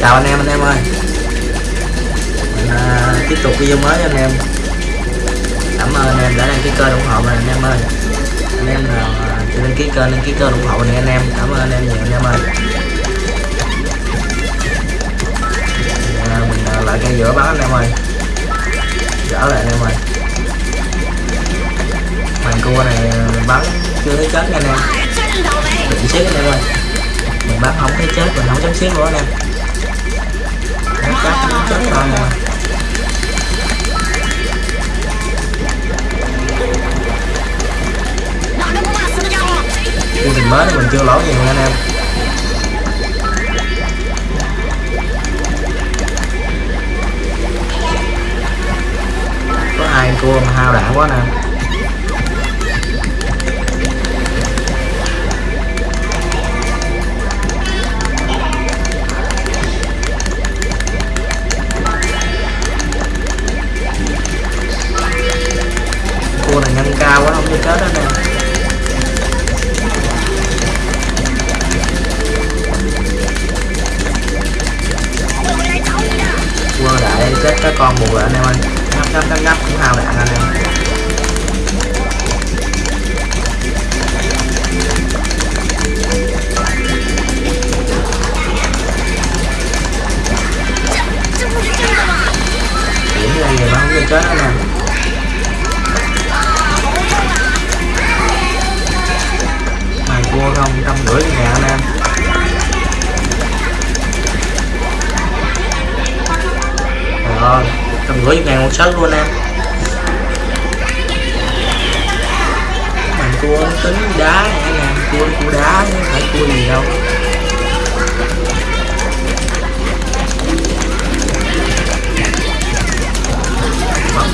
chào anh em anh em ơi. Mình à, tiếp tục video mới anh em. Cảm ơn anh em đã đăng ký kênh ủng hộ mình anh em ơi. Anh em nào à, chưa đăng ký kênh đăng ký kênh ủng hộ mình anh em. Cảm ơn anh em nhiều anh em ơi. À, mình à, lại cây giữa bắn anh em ơi. Dở lại anh em ơi. Màn cua này à, bắn chưa thấy chết anh em. Mình xíu anh em ơi. Mình bắn không thấy chết mình không chấm xíu nữa anh em. Đánh chết mình mới mình chưa lỗ gì nha anh em. Có hai cua mà hao đạn quá nè. Không trăm rưỡi anh em. Rồi, trăm rưỡi ngàn một sớt luôn em. Mình cua tính đá này anh em. Cua cua đá chứ không phải cua gì đâu.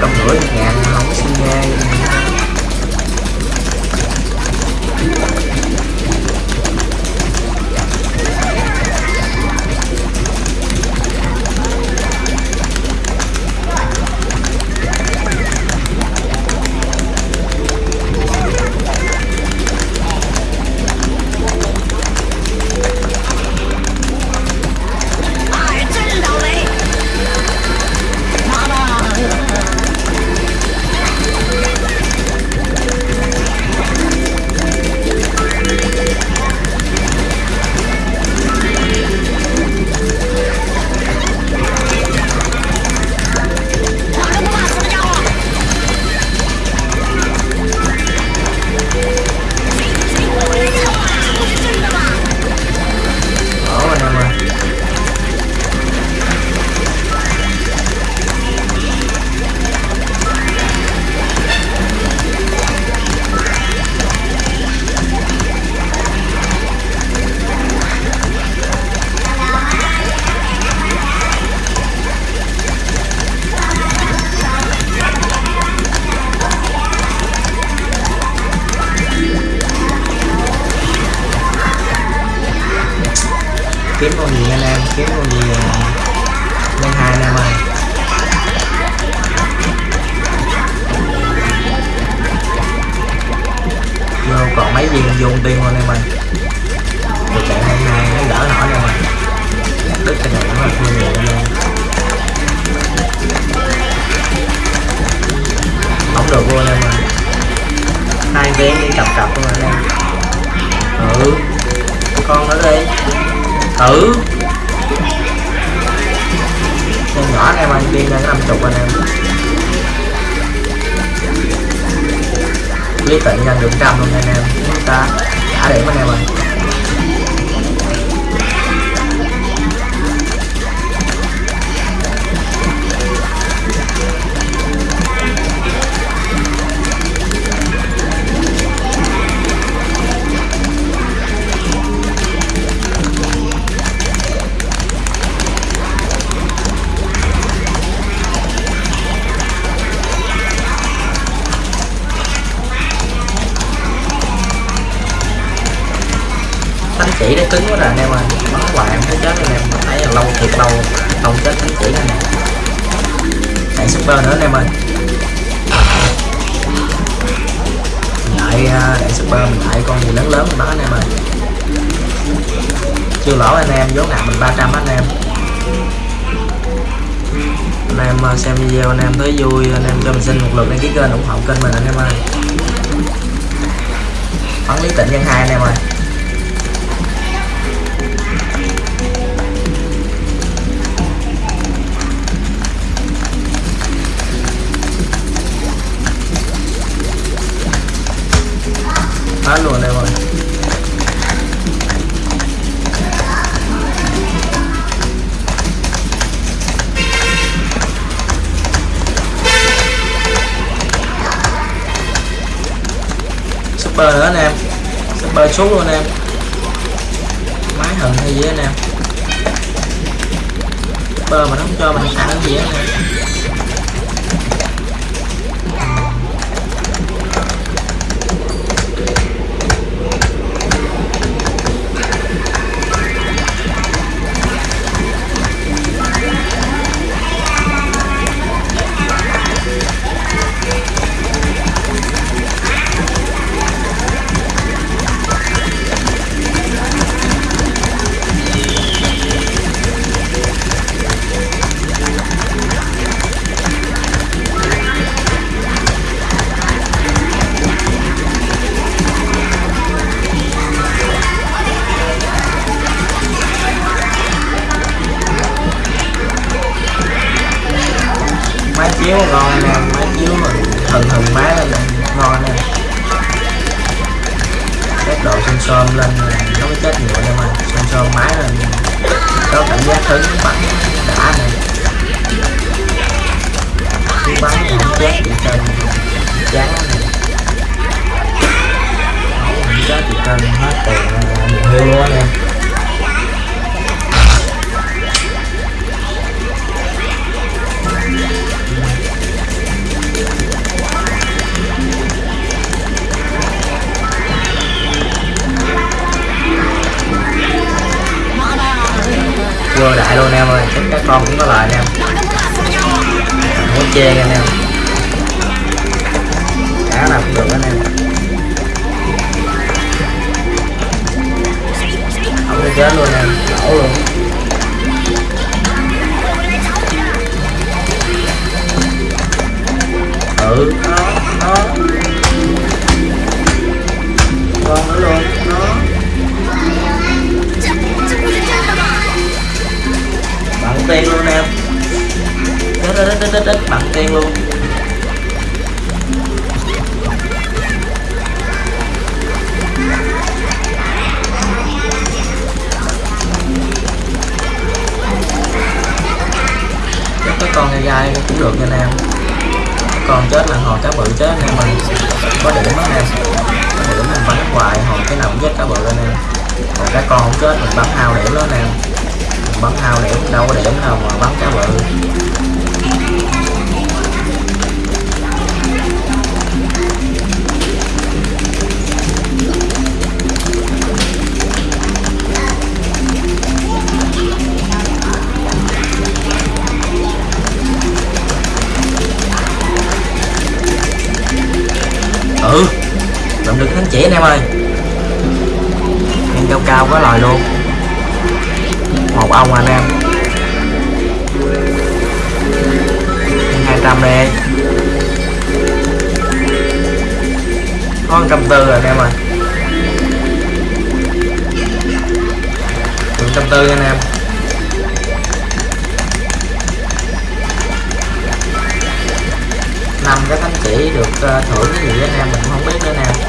Trăm rưỡi ngàn không có xin nghe. Vô tiên luôn em ơi được chạy hôm nay nó đỡ nổi em ơi Chặt đứt cái này nó là thua nhiều anh em không được luôn em ơi. Hai vé đi cặp cặp luôn anh em. Ừ. Con nữa đi. Thử con nhỏ anh em ơi, đi ra năm chục anh em. Clip tận nhân được trăm luôn anh em ta. Trả điểm anh em ơi cứng quá rồi anh em ơi. Bắn hoài em thấy chết anh em. Thấy là lâu, thiệt lâu không chết thánh chỉ anh em chạy super nữa anh em ơi. Lại à, đại super mình lại con gì lớn lớn mình bắn anh em ơi. Chưa lỗ anh em vốn nặng mình 300 anh em. Anh em à, xem video anh em thấy vui, anh em cho mình xin một lượt đăng ký kênh ủng hộ kênh mình anh em ơi. Bắn lý tịnh nhân hai anh em ơi. Hết luôn anh em ơi super nữa anh em. Super xuống luôn anh em. Máy hận hay gì anh em? Super mà nó không cho mình ăn gì anh em. Có bắn đã này khi bắn thì không chết bị cần chán này không chết bị cần hết tiền nhiều hiu luôn anh quơ đại luôn em ơi. Chắc các con cũng có lời anh em muốn che chê anh em. Chắc gai cũng được nha anh em. Còn chết là hồi cá bự chết anh em mình có điểm đó nè, có điểm mình bắn hoài hồi cái nào cũng chết cá bự anh em. Còn cá con không chết mình bắn hao điểm đó anh em mình bắn hao điểm đâu có điểm đâu mà bắn cá bự. Ừ. Làm được thánh chỉ anh em ơi. Em cao cao có lời luôn. Một ông anh em. Hai trăm đây có trăm tư rồi anh em ơi. Trăm tư anh em. Năm cái thánh chỉ được ờ, thưởng cái gì anh em? Mình không biết nữa nè.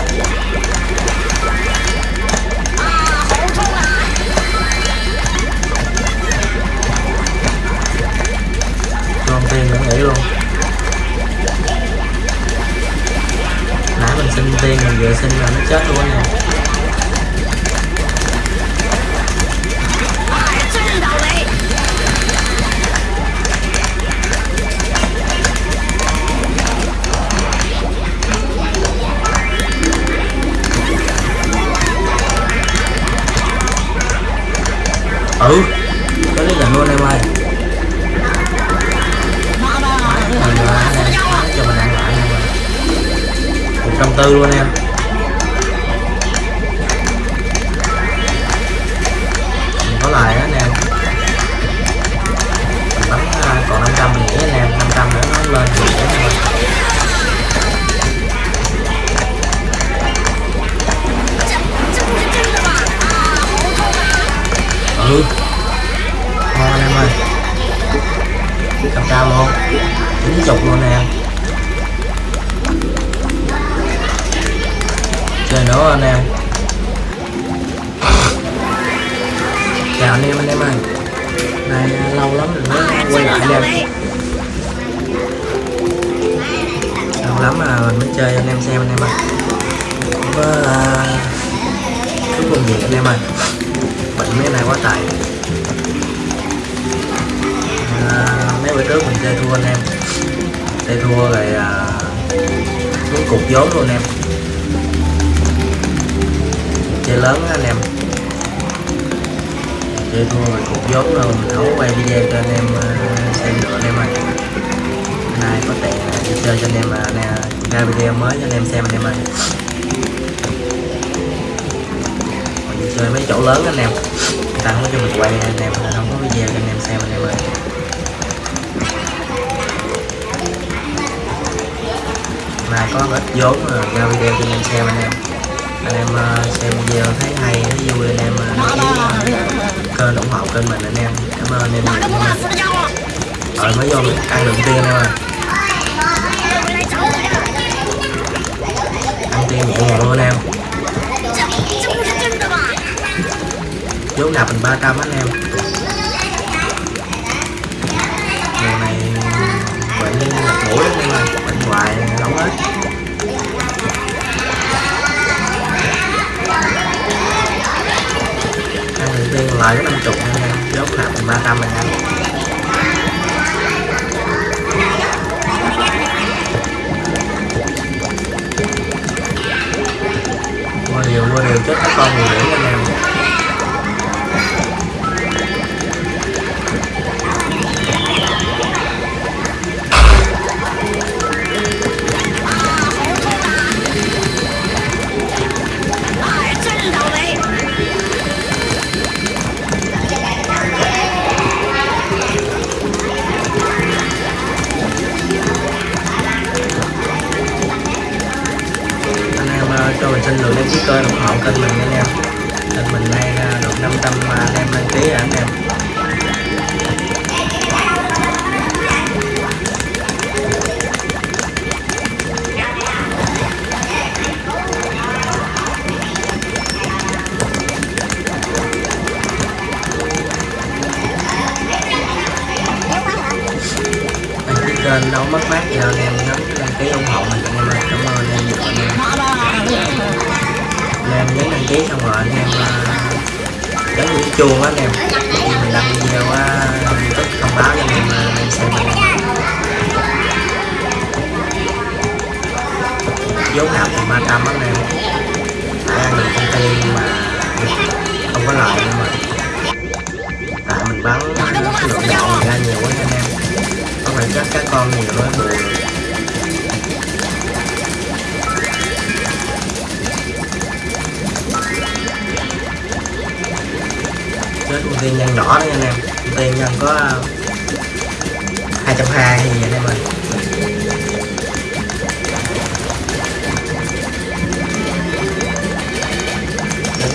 lên ừ ngon anh em ơi cầm cao luôn chín chục luôn nè chơi nữa anh em chào anh em anh em ơi này lâu lắm rồi mới quay lại anh em lắm mà mình mới chơi anh em xem anh em ơi. Có à, uh, cuối cùng gì anh em ơi. Bệnh mấy này quá tải. à, mấy bữa trước mình chơi thua anh em. Chơi thua rồi à, xuống cục vốn luôn anh em. Chơi lớn đó, anh em. Chơi thua rồi cục vốn luôn mình thấu quay video cho anh em uh, xem được anh em ơi nay có tiện chơi cho anh em à, nè, ra video mới cho anh em xem anh em ơi. Mình chơi mấy chỗ lớn anh em. Người ta không có cho mình quay anh em không có video cho anh em xem anh em ơi. Nay có ít vốn rồi ra video cho anh em xem anh em. Anh em à, xem video thấy hay, thấy vui, anh em kênh ủng hộ kênh mình anh em. Cảm ơn anh em rồi mới vô ăn đầu tiên anh em ơi. em nhẹ nhàng luôn anh em. Vốn nạp mình 300 anh em. Ngày này bệnh nhân mặt mũi lắm em ơi bệnh hoài đóng hết. Ăn đầu tiên lời có năm chục anh em, vốn nạp mình 300 anh em. Kênh nấu mất mát gì anh em nhấn đăng ký ủng hộ mình anh em ơi cảm ơn anh em. Nhiều anh em anh em nhấn đăng ký xong rồi anh em ờ, nhấn cái chuông á anh em. Khi mình đăng video á youtube thông báo cho anh em ờ, xem anh vốn nào thì 300 á anh em. Đang ăn được công ty mà không có lợi nhưng mà tại mình bán lượng đạn mình ra nhiều quá chắc các con nhiều nó bù chết ưu tiên nhân nhỏ đấy anh em. Ưu tiên nhân có à, hai trăm hai gì anh em ơi?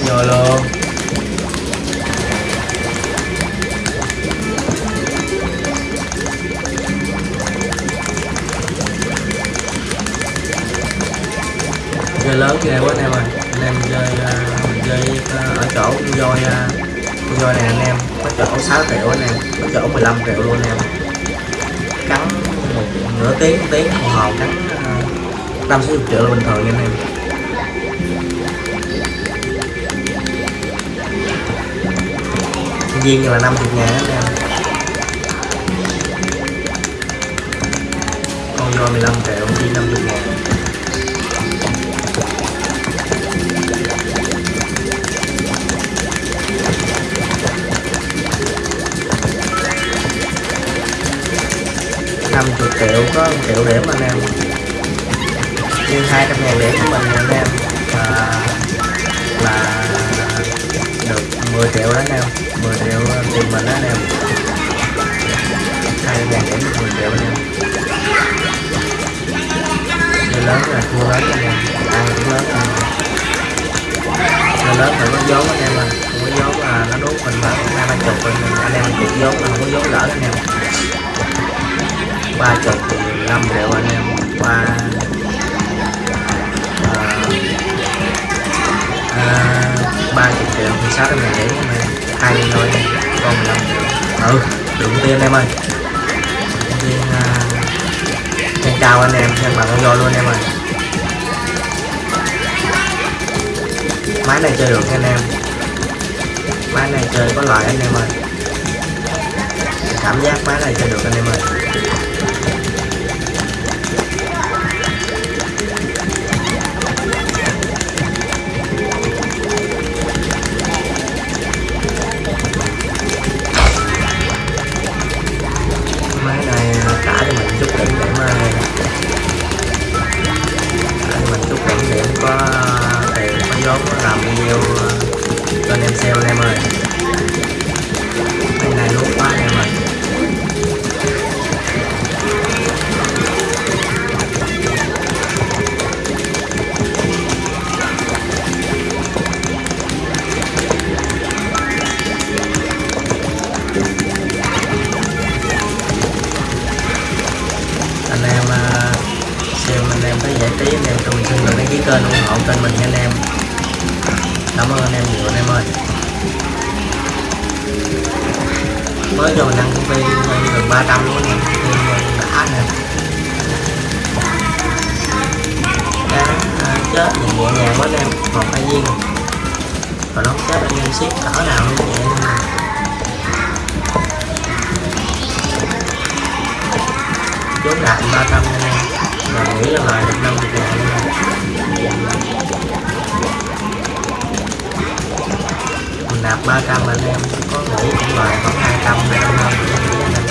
Vô luôn. Chơi lớn ghê quá anh em ơi. Anh em chơi uh, chơi uh, ở chỗ con voi uh, con voi này anh em có chỗ 6 triệu anh em có chỗ 15 triệu luôn anh em. Cắn một nửa tiếng một tiếng đồng hồ cắn uh, sáu triệu là bình thường nha anh em. Viên là 50 ngàn anh em. Con voi 15 triệu viên 50 ngàn. Năm chục triệu, có 1 triệu điểm anh em. Nhưng hai trăm ngàn điểm của mình anh em. Là là được 10 triệu đó anh em. 10 triệu tiền mình đó anh em. Hai trăm ngàn điểm được 10 triệu anh em. Chơi lớn là thua lớn anh em. Ăn cũng lớn anh em. Chơi lớn phải có vốn anh em à. Không có vốn là nó đốt mình mà hai ba chục anh em anh em chục vốn là không có vốn lỡ anh em ba chục thì 15 triệu anh em. Qua à, à, ba chục triệu thì sáu trăm ngàn điểm anh em hai đi thôi còn năm triệu. Ừ đừng tiên em ơi. Tiên uh, chào cao anh em xem bằng vô luôn em ơi. Máy này chơi được anh em. Máy này chơi có loại anh em ơi. Cảm giác máy này chơi được anh em ơi. Có tiền có vốn có làm video cho anh em xem anh em ơi. Chết. Nhìn nhẹ nhàng quá em. Một hai viên rồi đóng không chết anh em siết cỡ nào cũng nhẹ luôn chốt lại ba trăm anh em. Và nghĩ là lời được năm được lại mình nạp ba trăm anh em. Có nghĩ cũng lời khoảng hai trăm anh em.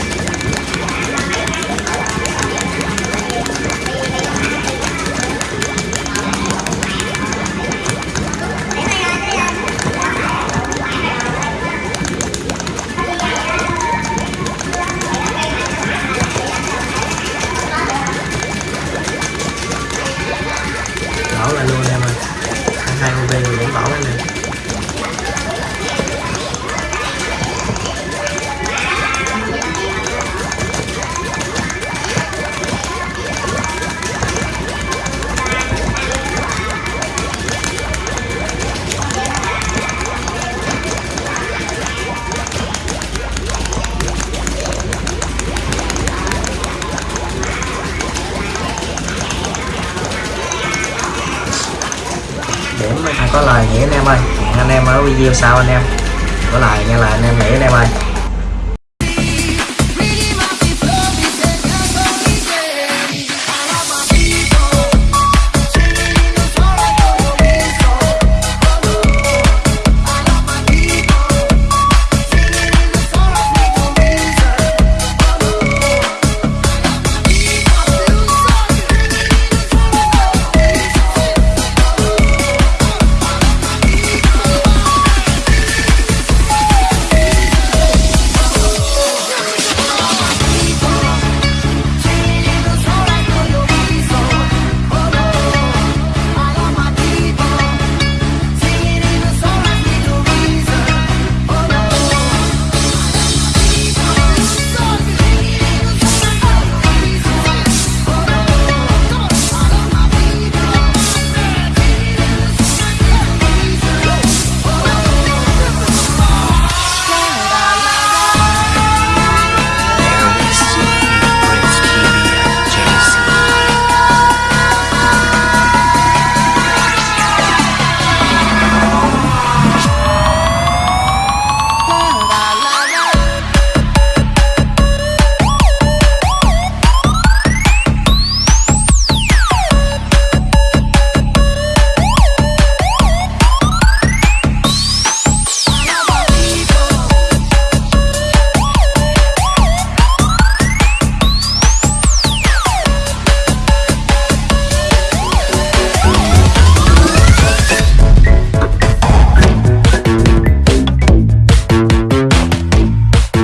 Có lời nghĩa anh em ơi. Hẹn anh em ở video sau anh em. Có lời nghe lời anh em nghĩ anh em ơi.